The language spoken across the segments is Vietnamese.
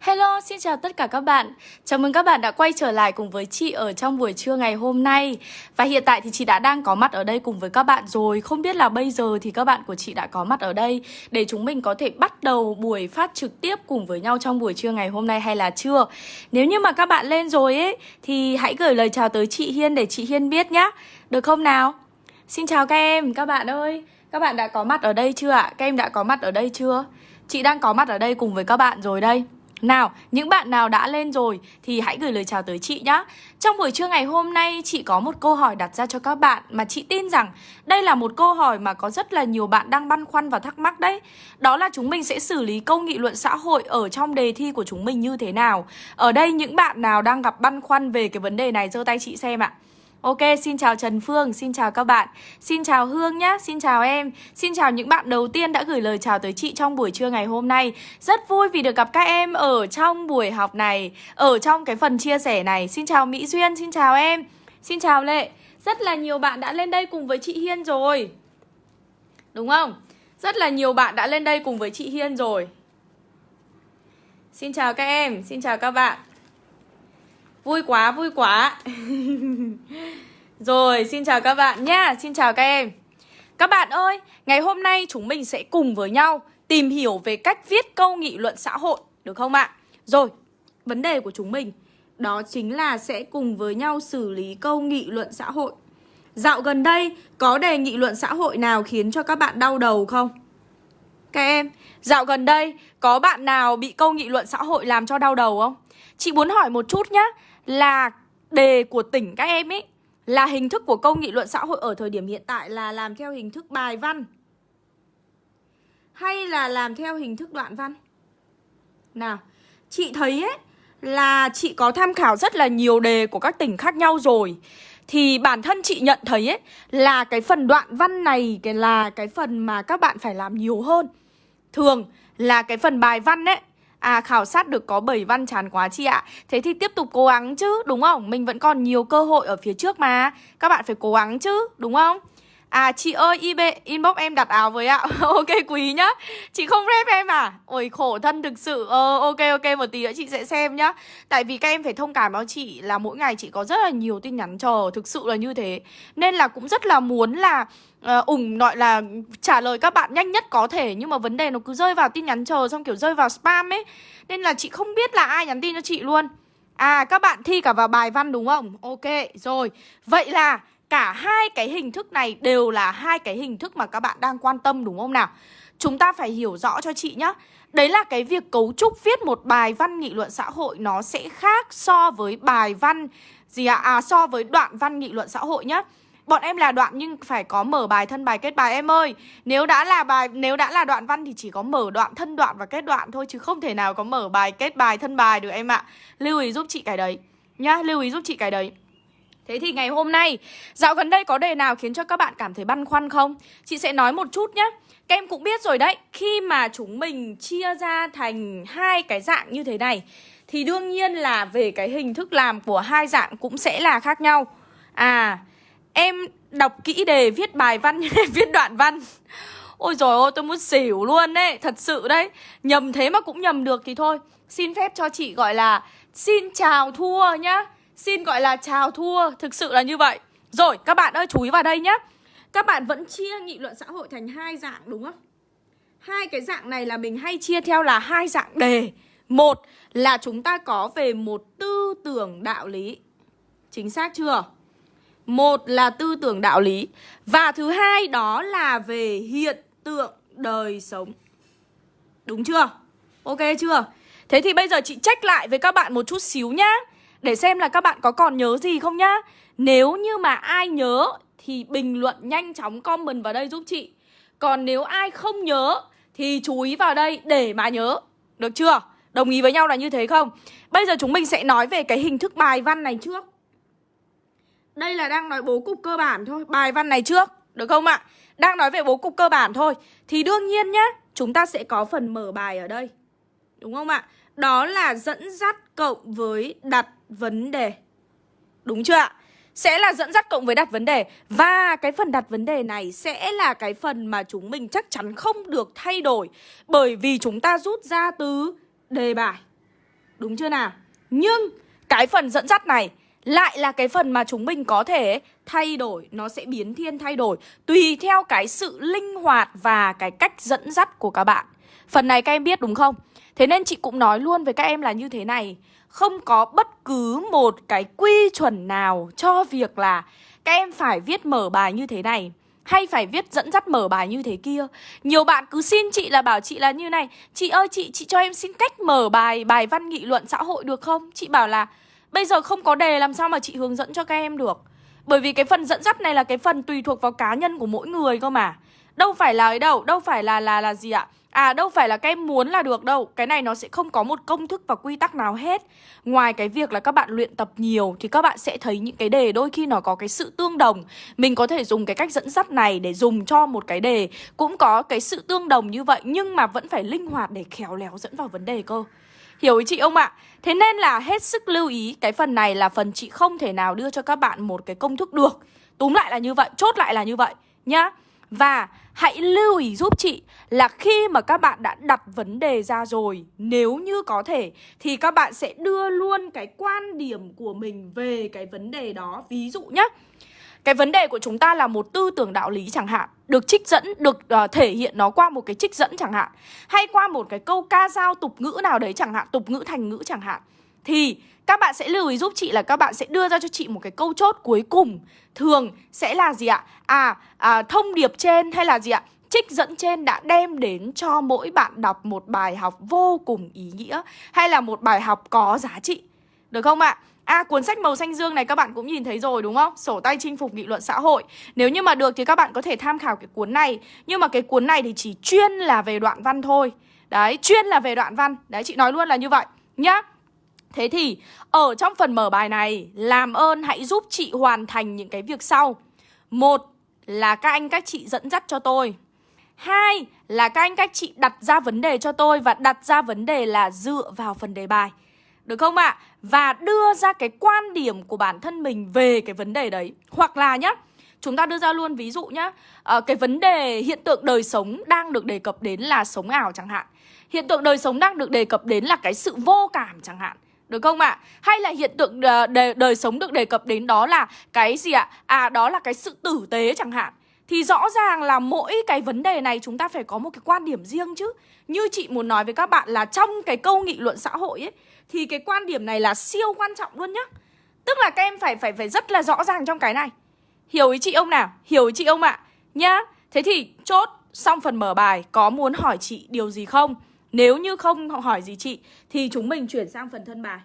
Hello, xin chào tất cả các bạn. Chào mừng các bạn đã quay trở lại cùng với chị ở trong buổi trưa ngày hôm nay. Và hiện tại thì chị đã đang có mặt ở đây cùng với các bạn rồi. Không biết là bây giờ thì các bạn của chị đã có mặt ở đây để chúng mình có thể bắt đầu buổi phát trực tiếp cùng với nhau trong buổi trưa ngày hôm nay hay là chưa. Nếu như mà các bạn lên rồi ấy thì hãy gửi lời chào tới chị Hiên để chị Hiên biết nhá. Được không nào? Xin chào các em, các bạn ơi. Các bạn đã có mặt ở đây chưa ạ? Các em đã có mặt ở đây chưa? Chị đang có mặt ở đây cùng với các bạn rồi đây. Nào, những bạn nào đã lên rồi thì hãy gửi lời chào tới chị nhé. Trong buổi trưa ngày hôm nay chị có một câu hỏi đặt ra cho các bạn mà chị tin rằng đây là một câu hỏi mà có rất là nhiều bạn đang băn khoăn và thắc mắc đấy. Đó là chúng mình sẽ xử lý câu nghị luận xã hội ở trong đề thi của chúng mình như thế nào. Ở đây những bạn nào đang gặp băn khoăn về cái vấn đề này giơ tay chị xem ạ. Ok, xin chào Trần Phương, xin chào các bạn. Xin chào Hương nhá, xin chào em. Xin chào những bạn đầu tiên đã gửi lời chào tới chị trong buổi trưa ngày hôm nay. Rất vui vì được gặp các em ở trong buổi học này Ở trong cái phần chia sẻ này. Xin chào Mỹ Duyên, xin chào em. Xin chào Lệ. Rất là nhiều bạn đã lên đây cùng với chị Hiên rồi. Đúng không? Rất là nhiều bạn đã lên đây cùng với chị Hiên rồi. Xin chào các em, xin chào các bạn. Vui quá, vui quá Rồi, xin chào các bạn nhá Xin chào các em Các bạn ơi, ngày hôm nay chúng mình sẽ cùng với nhau Tìm hiểu về cách viết câu nghị luận xã hội Được không ạ? Rồi, vấn đề của chúng mình Đó chính là sẽ cùng với nhau xử lý câu nghị luận xã hội Dạo gần đây, có đề nghị luận xã hội nào khiến cho các bạn đau đầu không? Các em, dạo gần đây, có bạn nào bị câu nghị luận xã hội làm cho đau đầu không? Chị muốn hỏi một chút nhá là đề của tỉnh các em ấy là hình thức của câu nghị luận xã hội ở thời điểm hiện tại là làm theo hình thức bài văn hay là làm theo hình thức đoạn văn? Nào, chị thấy ấy là chị có tham khảo rất là nhiều đề của các tỉnh khác nhau rồi thì bản thân chị nhận thấy ấy là cái phần đoạn văn này cái là cái phần mà các bạn phải làm nhiều hơn. Thường là cái phần bài văn ấy À khảo sát được có 7 văn chán quá chị ạ. Thế thì tiếp tục cố gắng chứ, đúng không? Mình vẫn còn nhiều cơ hội ở phía trước mà. Các bạn phải cố gắng chứ, đúng không? À chị ơi IB inbox em đặt áo với ạ. Ok, quý nhá. Chị không rep em à? Ôi, khổ thân thực sự. Ờ ok ok, một tí nữa chị sẽ xem nhá. Tại vì các em phải thông cảm báo chị là mỗi ngày chị có rất là nhiều tin nhắn chờ Thực sự là như thế. Nên là cũng rất là muốn là Ờ, uh, ủng gọi là trả lời các bạn nhanh nhất có thể Nhưng mà vấn đề nó cứ rơi vào tin nhắn chờ Xong kiểu rơi vào spam ấy Nên là chị không biết là ai nhắn tin cho chị luôn À các bạn thi cả vào bài văn đúng không? Ok rồi Vậy là Cả hai cái hình thức này đều là hai cái hình thức mà các bạn đang quan tâm đúng không nào? Chúng ta phải hiểu rõ cho chị nhá Đấy là cái việc cấu trúc viết một bài văn nghị luận xã hội nó sẽ khác so với bài văn gì ạ? À? à so với đoạn văn nghị luận xã hội nhá. Bọn em là đoạn nhưng phải có mở bài thân bài kết bài em ơi. Nếu đã là bài nếu đã là đoạn văn thì chỉ có mở đoạn thân đoạn và kết đoạn thôi chứ không thể nào có mở bài kết bài thân bài được em ạ. Lưu ý giúp chị cái đấy nhá, lưu ý giúp chị cái đấy. Thế thì ngày hôm nay, dạo gần đây có đề nào khiến cho các bạn cảm thấy băn khoăn không? Chị sẽ nói một chút nhé. Các em cũng biết rồi đấy, khi mà chúng mình chia ra thành hai cái dạng như thế này thì đương nhiên là về cái hình thức làm của hai dạng cũng sẽ là khác nhau. À, em đọc kỹ đề viết bài văn viết đoạn văn. Ôi rồi ôi tôi muốn xỉu luôn đấy, thật sự đấy. Nhầm thế mà cũng nhầm được thì thôi. Xin phép cho chị gọi là xin chào thua nhá. Xin gọi là chào thua Thực sự là như vậy Rồi các bạn ơi chú ý vào đây nhé Các bạn vẫn chia nghị luận xã hội thành hai dạng đúng không? Hai cái dạng này là mình hay chia theo là hai dạng đề Một là chúng ta có về một tư tưởng đạo lý Chính xác chưa? Một là tư tưởng đạo lý Và thứ hai đó là về hiện tượng đời sống Đúng chưa? Ok chưa? Thế thì bây giờ chị check lại với các bạn một chút xíu nhá, để xem là các bạn có còn nhớ gì không nhá Nếu như mà ai nhớ Thì bình luận nhanh chóng comment vào đây giúp chị Còn nếu ai không nhớ Thì chú ý vào đây để mà nhớ Được chưa? Đồng ý với nhau là như thế không? Bây giờ chúng mình sẽ nói về cái hình thức bài văn này trước đây là đang nói bố cục cơ bản thôi Bài văn này trước, Được không ạ? Đang nói về bố cục cơ bản thôi Thì đương nhiên nhá, Chúng ta sẽ có phần mở bài ở đây Đúng không ạ? Đó là dẫn dắt cộng với đặt vấn đề Đúng chưa ạ? Sẽ là dẫn dắt cộng với đặt vấn đề Và cái phần đặt vấn đề này sẽ là cái phần mà chúng mình chắc chắn không được thay đổi Bởi vì chúng ta rút ra từ đề bài Đúng chưa nào? Nhưng cái phần dẫn dắt này lại là cái phần mà chúng mình có thể thay đổi Nó sẽ biến thiên thay đổi Tùy theo cái sự linh hoạt và cái cách dẫn dắt của các bạn Phần này các em biết đúng không? Thế nên chị cũng nói luôn với các em là như thế này Không có bất cứ một cái quy chuẩn nào cho việc là Các em phải viết mở bài như thế này hay phải viết dẫn dắt mở bài như thế kia Nhiều bạn cứ xin chị là bảo chị là như này Chị ơi chị, chị cho em xin cách mở bài bài văn nghị luận xã hội được không? Chị bảo là bây giờ không có đề làm sao mà chị hướng dẫn cho các em được. Bởi vì cái phần dẫn dắt này là cái phần tùy thuộc vào cá nhân của mỗi người cơ mà. Đâu phải là ấy đâu, đâu phải là là là gì ạ? À đâu phải là các em muốn là được đâu. Cái này nó sẽ không có một công thức và quy tắc nào hết. Ngoài cái việc là các bạn luyện tập nhiều Thì các bạn sẽ thấy những cái đề đôi khi nó có cái sự tương đồng. Mình có thể dùng cái cách dẫn dắt này để dùng cho một cái đề Cũng có cái sự tương đồng như vậy Nhưng mà vẫn phải linh hoạt để khéo léo dẫn vào vấn đề cơ. Hiểu ý chị không ạ? Thế nên là hết sức lưu ý Cái phần này là phần chị không thể nào đưa cho các bạn một cái công thức được. Túm lại là như vậy, chốt lại là như vậy Nhá. Và hãy lưu ý giúp chị là khi mà các bạn đã đặt vấn đề ra rồi Nếu như có thể thì các bạn sẽ đưa luôn cái quan điểm của mình về cái vấn đề đó. Ví dụ nhé cái vấn đề của chúng ta là một tư tưởng đạo lý chẳng hạn Được trích dẫn, được uh, thể hiện nó qua một cái trích dẫn chẳng hạn Hay qua một cái câu ca dao tục ngữ nào đấy chẳng hạn Tục ngữ thành ngữ chẳng hạn Thì các bạn sẽ lưu ý giúp chị là các bạn sẽ đưa ra cho chị một cái câu chốt cuối cùng Thường sẽ là gì ạ? À, à thông điệp trên hay là gì ạ? Trích dẫn trên đã đem đến cho mỗi bạn đọc một bài học vô cùng ý nghĩa Hay là một bài học có giá trị Được không ạ? À cuốn sách màu xanh dương này các bạn cũng nhìn thấy rồi đúng không? Sổ tay chinh phục nghị luận xã hội. Nếu như mà được thì các bạn có thể tham khảo cái cuốn này. Nhưng mà cái cuốn này thì chỉ chuyên là về đoạn văn thôi. Đấy, chuyên là về đoạn văn. Đấy, chị nói luôn là như vậy. Nhá. Thế thì ở trong phần mở bài này Làm ơn hãy giúp chị hoàn thành những cái việc sau. Một là các anh các chị dẫn dắt cho tôi. Hai là các anh các chị đặt ra vấn đề cho tôi Và đặt ra vấn đề là dựa vào phần đề bài. Được không ạ? À? Và đưa ra cái quan điểm của bản thân mình về cái vấn đề đấy Hoặc là nhá Chúng ta đưa ra luôn ví dụ nhá à, Cái vấn đề hiện tượng đời sống đang được đề cập đến là sống ảo chẳng hạn Hiện tượng đời sống đang được đề cập đến là cái sự vô cảm chẳng hạn được không ạ? À? Hay là hiện tượng ờ, đời, đời sống được đề cập đến đó là cái gì ạ? À? à đó là cái sự tử tế chẳng hạn thì rõ ràng là mỗi cái vấn đề này chúng ta phải có một cái quan điểm riêng chứ Như chị muốn nói với các bạn là trong cái câu nghị luận xã hội ấy, Thì cái quan điểm này là siêu quan trọng luôn nhá Tức là các em phải phải phải rất là rõ ràng trong cái này Hiểu ý chị ông nào? Hiểu ý chị ông ạ? À? Nhá, Thế thì chốt xong phần mở bài, Có muốn hỏi chị điều gì không? Nếu như không hỏi gì chị, Thì chúng mình chuyển sang phần thân bài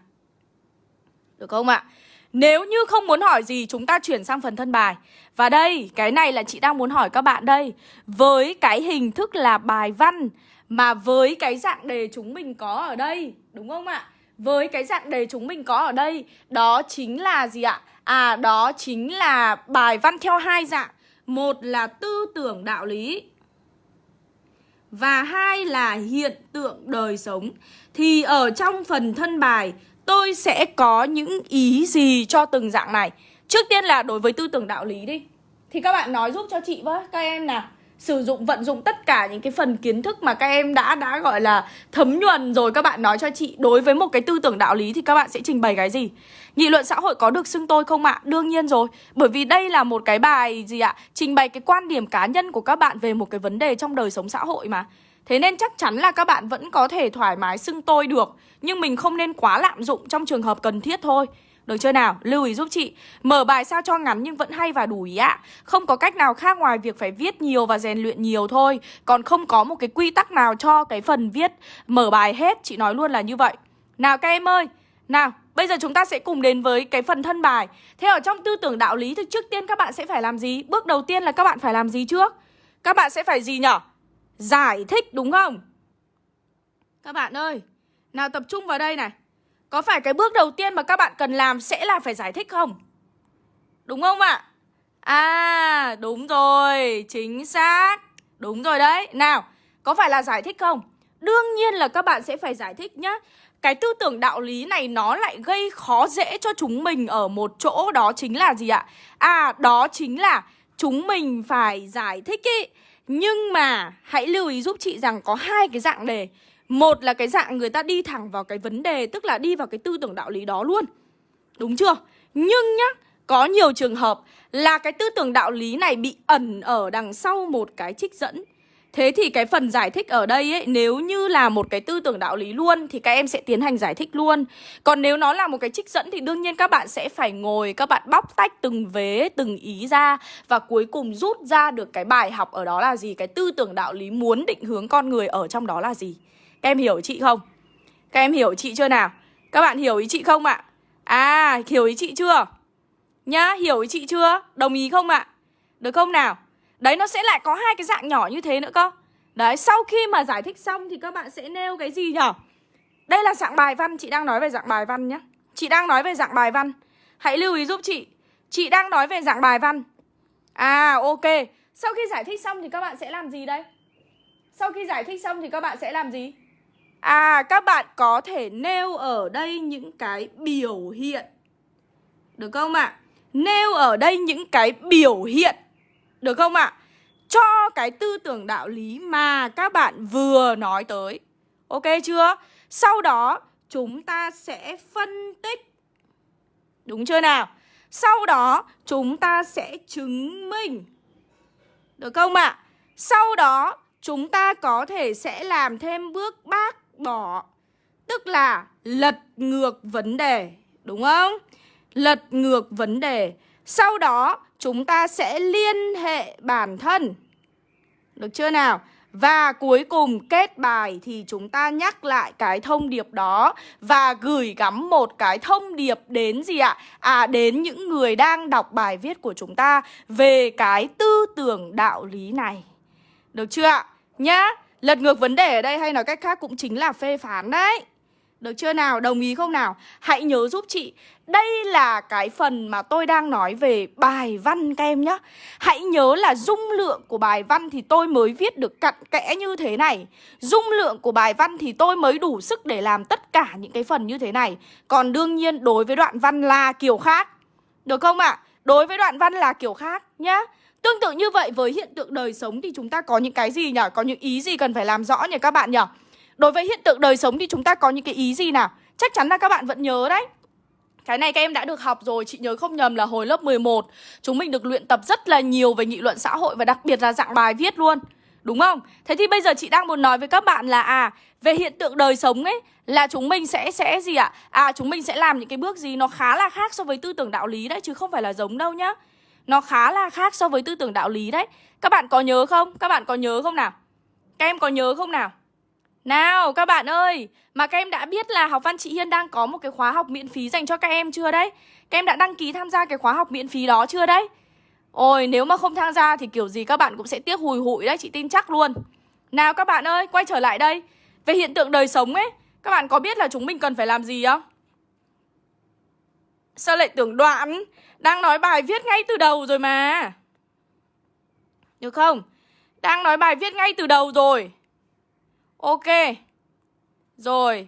Được không ạ? Nếu như không muốn hỏi gì chúng ta chuyển sang phần thân bài Và đây, cái này là chị đang muốn hỏi các bạn đây Với cái hình thức là bài văn Mà với cái dạng đề chúng mình có ở đây Đúng không ạ? Với cái dạng đề chúng mình có ở đây Đó chính là gì ạ? À, đó chính là bài văn theo hai dạng Một là tư tưởng đạo lý và hai là hiện tượng đời sống Thì ở trong phần thân bài tôi sẽ có những ý gì cho từng dạng này Trước tiên là đối với tư tưởng đạo lý đi Thì các bạn nói giúp cho chị với, các em nào Sử dụng, vận dụng tất cả những cái phần kiến thức mà các em đã đã gọi là thấm nhuần rồi các bạn nói cho chị Đối với một cái tư tưởng đạo lý thì các bạn sẽ trình bày cái gì Nghị luận xã hội có được xưng tôi không ạ? À? Đương nhiên rồi Bởi vì đây là một cái bài gì ạ? À? Trình bày cái quan điểm cá nhân của các bạn về một cái vấn đề trong đời sống xã hội mà Thế nên chắc chắn là các bạn vẫn có thể thoải mái xưng tôi được, Nhưng mình không nên quá lạm dụng trong trường hợp cần thiết thôi được chưa nào? Lưu ý giúp chị Mở bài sao cho ngắn nhưng vẫn hay và đủ ý ạ Không có cách nào khác ngoài việc phải viết nhiều và rèn luyện nhiều thôi Còn không có một cái quy tắc nào cho cái phần viết, mở bài hết Chị nói luôn là như vậy Nào các em ơi Nào, Bây giờ chúng ta sẽ cùng đến với cái phần thân bài Thế ở trong tư tưởng đạo lý thì trước tiên các bạn sẽ phải làm gì? Bước đầu tiên là các bạn phải làm gì trước? Các bạn sẽ phải gì nhở? Giải thích đúng không? Các bạn ơi Nào tập trung vào đây này Có phải cái bước đầu tiên mà các bạn cần làm sẽ là phải giải thích không? Đúng không ạ? À đúng rồi Chính xác Đúng rồi đấy Nào Có phải là giải thích không? Đương nhiên là các bạn sẽ phải giải thích nhá cái tư tưởng đạo lý này nó lại gây khó dễ cho chúng mình ở một chỗ đó chính là gì ạ? À, đó chính là chúng mình phải giải thích ý. Nhưng mà hãy lưu ý giúp chị rằng có hai cái dạng đề. Một là cái dạng người ta đi thẳng vào cái vấn đề, Tức là đi vào cái tư tưởng đạo lý đó luôn Đúng chưa? Nhưng nhá, Có nhiều trường hợp là cái tư tưởng đạo lý này bị ẩn ở đằng sau một cái trích dẫn Thế thì cái phần giải thích ở đây ấy Nếu như là một cái tư tưởng đạo lý luôn Thì các em sẽ tiến hành giải thích luôn Còn nếu nó là một cái trích dẫn Thì đương nhiên các bạn sẽ phải ngồi Các bạn bóc tách từng vế, từng ý ra Và cuối cùng rút ra được cái bài học ở đó là gì Cái tư tưởng đạo lý muốn định hướng con người ở trong đó là gì Các em hiểu chị không? Các em hiểu chị chưa nào? Các bạn hiểu ý chị không ạ? À, hiểu ý chị chưa? Nhá, hiểu ý chị chưa? Đồng ý không ạ? Được không nào? Đấy, nó sẽ lại có hai cái dạng nhỏ như thế nữa cơ. Đấy, sau khi mà giải thích xong thì các bạn sẽ nêu cái gì nhở? Đây là dạng bài văn, Chị đang nói về dạng bài văn nhé. Chị đang nói về dạng bài văn. Hãy lưu ý giúp chị. Chị đang nói về dạng bài văn. À ok. Sau khi giải thích xong thì các bạn sẽ làm gì đây? Sau khi giải thích xong thì các bạn sẽ làm gì? À các bạn có thể nêu ở đây những cái biểu hiện. Được không ạ? À? Nêu ở đây những cái biểu hiện được không ạ? À? Cho cái tư tưởng đạo lý mà các bạn vừa nói tới Ok chưa? Sau đó, chúng ta sẽ phân tích Đúng chưa nào? Sau đó, chúng ta sẽ chứng minh Được không ạ? À? Sau đó, chúng ta có thể sẽ làm thêm bước bác bỏ, Tức là lật ngược vấn đề Đúng không? Lật ngược vấn đề sau đó, chúng ta sẽ liên hệ bản thân Được chưa nào? Và cuối cùng, kết bài thì chúng ta nhắc lại cái thông điệp đó Và gửi gắm một cái thông điệp đến gì ạ? À đến những người đang đọc bài viết của chúng ta Về cái tư tưởng đạo lý này Được chưa ạ? Nhá, Lật ngược vấn đề ở đây hay nói cách khác cũng chính là phê phán đấy được chưa nào? Đồng ý không nào? Hãy nhớ giúp chị Đây là cái phần mà tôi đang nói về bài văn các em nhé Hãy nhớ là dung lượng của bài văn thì tôi mới viết được cặn kẽ như thế này Dung lượng của bài văn thì tôi mới đủ sức để làm tất cả những cái phần như thế này Còn đương nhiên đối với đoạn văn là kiểu khác Được không ạ? À? Đối với đoạn văn là kiểu khác nhá Tương tự như vậy với hiện tượng đời sống thì chúng ta có những cái gì nhỉ? Có những ý gì cần phải làm rõ nhỉ các bạn nhỉ? Đối với hiện tượng đời sống thì chúng ta có những cái ý gì nào? Chắc chắn là các bạn vẫn nhớ đấy cái này các em đã được học rồi, chị nhớ không nhầm là hồi lớp 11 Chúng mình được luyện tập rất là nhiều về nghị luận xã hội và đặc biệt là dạng bài viết luôn Đúng không? Thế thì bây giờ chị đang muốn nói với các bạn là à Về hiện tượng đời sống ấy Là chúng mình sẽ sẽ gì ạ? À? à chúng mình sẽ làm những cái bước gì nó khá là khác so với tư tưởng đạo lý đấy Chứ không phải là giống đâu nhá Nó khá là khác so với tư tưởng đạo lý đấy Các bạn có nhớ không? Các bạn có nhớ không nào? Các em có nhớ không nào? Nào, các bạn ơi, Mà các em đã biết là học văn chị Hiên đang có một cái khóa học miễn phí dành cho các em chưa đấy? Các em đã đăng ký tham gia cái khóa học miễn phí đó chưa đấy? Ôi, nếu mà không tham gia thì kiểu gì các bạn cũng sẽ tiếc hùi hụi đấy, Chị tin chắc luôn. Nào, các bạn ơi, quay trở lại đây. Về hiện tượng đời sống ấy, Các bạn có biết là chúng mình cần phải làm gì không? Sao lại tưởng đoạn? Đang nói bài viết ngay từ đầu rồi mà. Được không? Đang nói bài viết ngay từ đầu rồi. Ok. Rồi.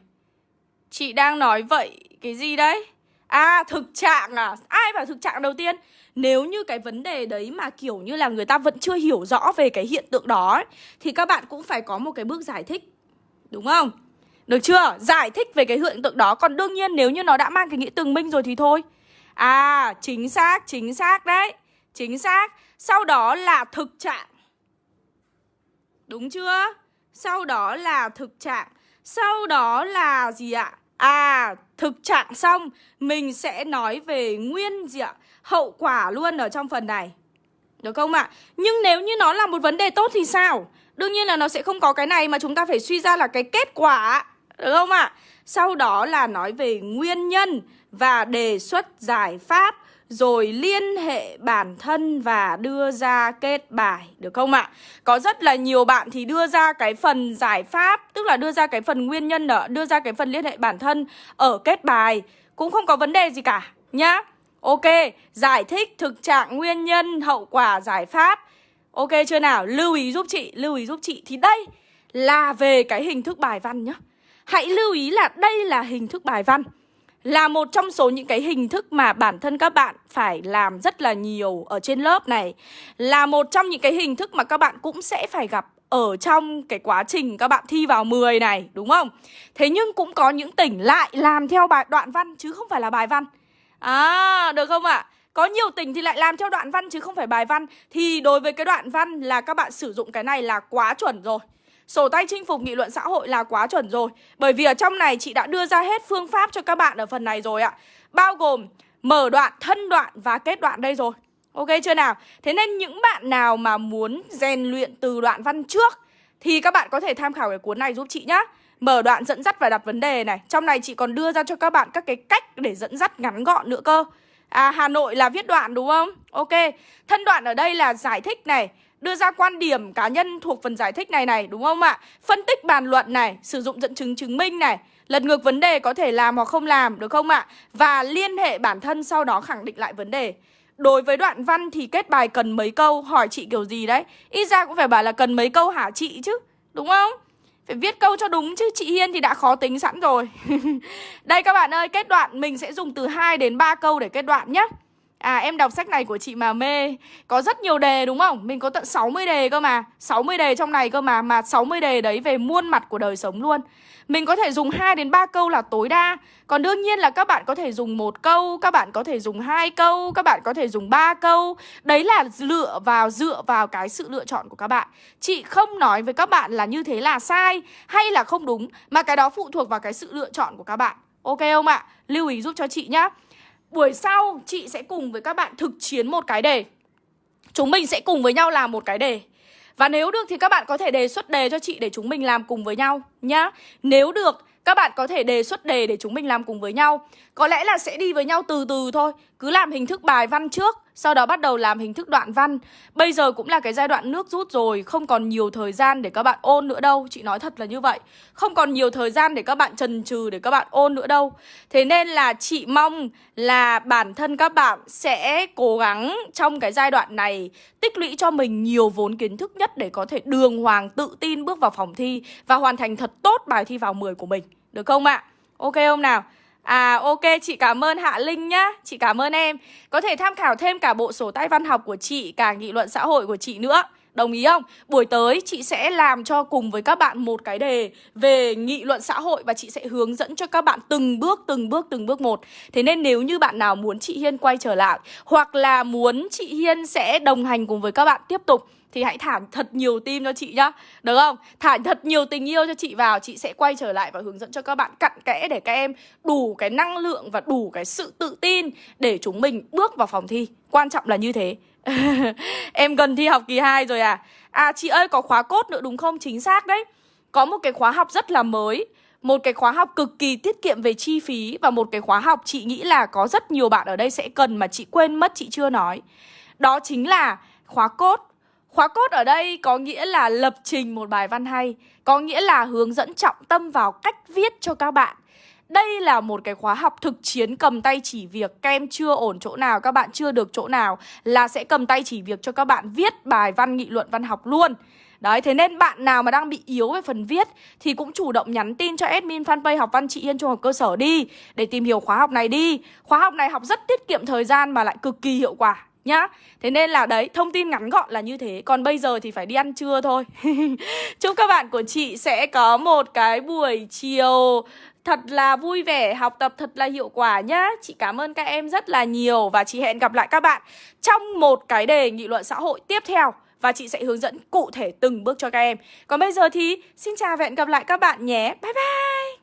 Chị đang nói vậy Cái gì đấy? À thực trạng à? Ai bảo thực trạng đầu tiên? Nếu như cái vấn đề đấy mà kiểu như là người ta vẫn chưa hiểu rõ về cái hiện tượng đó ấy, Thì các bạn cũng phải có một cái bước giải thích. Đúng không? Được chưa? Giải thích về cái hiện tượng đó. Còn đương nhiên nếu như nó đã mang cái nghĩa tường minh rồi thì thôi. À chính xác, chính xác đấy. Chính xác. Sau đó là thực trạng. Đúng chưa? Sau đó là thực trạng Sau đó là gì ạ? À, thực trạng xong Mình sẽ nói về nguyên gì ạ? Hậu quả luôn ở trong phần này Được không ạ? Nhưng nếu như nó là một vấn đề tốt thì sao? Đương nhiên là nó sẽ không có cái này Mà chúng ta phải suy ra là cái kết quả Được không ạ? Sau đó là nói về nguyên nhân Và đề xuất giải pháp rồi liên hệ bản thân và đưa ra kết bài được không ạ? Có rất là nhiều bạn thì đưa ra cái phần giải pháp, tức là đưa ra cái phần nguyên nhân ở đưa ra cái phần liên hệ bản thân ở kết bài cũng không có vấn đề gì cả nhá. Ok, giải thích thực trạng nguyên nhân, hậu quả, giải pháp. Ok chưa nào? Lưu ý giúp chị, lưu ý giúp chị thì đây là về cái hình thức bài văn nhá. Hãy lưu ý là đây là hình thức bài văn là một trong số những cái hình thức mà bản thân các bạn phải làm rất là nhiều ở trên lớp này Là một trong những cái hình thức mà các bạn cũng sẽ phải gặp ở trong cái quá trình các bạn thi vào 10 này đúng không? Thế nhưng cũng có những tỉnh lại làm theo bài đoạn văn chứ không phải là bài văn. À, được không ạ? À? Có nhiều tỉnh thì lại làm theo đoạn văn chứ không phải bài văn Thì đối với cái đoạn văn là các bạn sử dụng cái này là quá chuẩn rồi Sổ tay chinh phục nghị luận xã hội là quá chuẩn rồi. Bởi vì ở trong này chị đã đưa ra hết phương pháp cho các bạn ở phần này rồi ạ. Bao gồm mở đoạn, thân đoạn và kết đoạn đây rồi. Ok chưa nào? Thế nên những bạn nào mà muốn rèn luyện từ đoạn văn trước Thì các bạn có thể tham khảo cái cuốn này giúp chị nhá. Mở đoạn dẫn dắt và đặt vấn đề này. Trong này chị còn đưa ra cho các bạn các cái cách để dẫn dắt ngắn gọn nữa cơ. À Hà Nội là viết đoạn đúng không? Ok. Thân đoạn ở đây là giải thích này. Đưa ra quan điểm cá nhân thuộc phần giải thích này này, đúng không ạ? Phân tích bàn luận này, Sử dụng dẫn chứng chứng minh này, Lật ngược vấn đề có thể làm hoặc không làm, được không ạ? Và liên hệ bản thân sau đó khẳng định lại vấn đề Đối với đoạn văn thì kết bài cần mấy câu, Hỏi chị kiểu gì đấy Ít ra cũng phải bảo là cần mấy câu hả chị chứ, Đúng không? Phải viết câu cho đúng chứ, chị Hiên thì đã khó tính sẵn rồi Đây các bạn ơi, Kết đoạn mình sẽ dùng từ 2 đến 3 câu để kết đoạn nhé À em đọc sách này của chị mà mê. Có rất nhiều đề, đúng không? Mình có tận 60 đề cơ mà. 60 đề trong này cơ mà Mà 60 đề đấy về muôn mặt của đời sống luôn. Mình có thể dùng 2 đến 3 câu là tối đa. Còn đương nhiên là các bạn có thể dùng một câu, Các bạn có thể dùng hai câu, Các bạn có thể dùng 3 câu. Đấy là lựa vào, dựa vào cái sự lựa chọn của các bạn. Chị không nói với các bạn là như thế là sai Hay là không đúng, Mà cái đó phụ thuộc vào cái sự lựa chọn của các bạn. Ok không ạ? Lưu ý giúp cho chị nhá. Buổi sau, chị sẽ cùng với các bạn thực chiến một cái đề. Chúng mình sẽ cùng với nhau làm một cái đề. Và nếu được thì các bạn có thể đề xuất đề cho chị để chúng mình làm cùng với nhau nhá. Nếu được, các bạn có thể đề xuất đề để chúng mình làm cùng với nhau. Có lẽ là sẽ đi với nhau từ từ thôi, Cứ làm hình thức bài văn trước, Sau đó bắt đầu làm hình thức đoạn văn. Bây giờ cũng là cái giai đoạn nước rút rồi, Không còn nhiều thời gian để các bạn ôn nữa đâu. Chị nói thật là như vậy. Không còn nhiều thời gian để các bạn trần trừ để các bạn ôn nữa đâu. Thế nên là chị mong là bản thân các bạn sẽ cố gắng trong cái giai đoạn này Tích lũy cho mình nhiều vốn kiến thức nhất để có thể đường hoàng tự tin bước vào phòng thi Và hoàn thành thật tốt bài thi vào 10 của mình. Được không ạ? Ok không nào? À ok chị cảm ơn Hạ Linh nhá Chị cảm ơn em Có thể tham khảo thêm cả bộ sổ tay văn học của chị Cả nghị luận xã hội của chị nữa Đồng ý không? Buổi tới chị sẽ làm cho cùng với các bạn một cái đề về nghị luận xã hội và chị sẽ hướng dẫn cho các bạn từng bước, từng bước, từng bước một. Thế nên nếu như bạn nào muốn chị Hiên quay trở lại hoặc là muốn chị Hiên sẽ đồng hành cùng với các bạn tiếp tục thì hãy thả thật nhiều tim cho chị nhá, Được không? Thả thật nhiều tình yêu cho chị vào, Chị sẽ quay trở lại và hướng dẫn cho các bạn cặn kẽ Để các em đủ cái năng lượng và đủ cái sự tự tin Để chúng mình bước vào phòng thi. Quan trọng là như thế. Em gần thi học kỳ 2 rồi à. À chị ơi, có khóa cốt nữa đúng không? Chính xác đấy. Có một cái khóa học rất là mới, một cái khóa học cực kỳ tiết kiệm về chi phí Và một cái khóa học chị nghĩ là có rất nhiều bạn ở đây sẽ cần mà chị quên mất, chị chưa nói. Đó chính là khóa cốt Khóa cốt ở đây có nghĩa là lập trình một bài văn hay Có nghĩa là hướng dẫn trọng tâm vào cách viết cho các bạn. Đây là một cái khóa học thực chiến cầm tay chỉ việc. Các em chưa ổn chỗ nào, các bạn chưa được chỗ nào Là sẽ cầm tay chỉ việc cho các bạn viết bài văn nghị luận văn học luôn. Đấy, thế nên bạn nào mà đang bị yếu về phần viết Thì cũng chủ động nhắn tin cho admin fanpage học văn chị Yên trung học cơ sở đi Để tìm hiểu khóa học này đi. Khóa học này học rất tiết kiệm thời gian mà lại cực kỳ hiệu quả nhá. Thế nên là đấy, thông tin ngắn gọn là như thế. Còn bây giờ thì phải đi ăn trưa thôi. Chúc các bạn của chị sẽ có một cái buổi chiều thật là vui vẻ, học tập thật là hiệu quả nhá. Chị cảm ơn các em rất là nhiều Và chị hẹn gặp lại các bạn trong một cái đề nghị luận xã hội tiếp theo Và chị sẽ hướng dẫn cụ thể từng bước cho các em. Còn bây giờ thì xin chào và hẹn gặp lại các bạn nhé. Bye bye!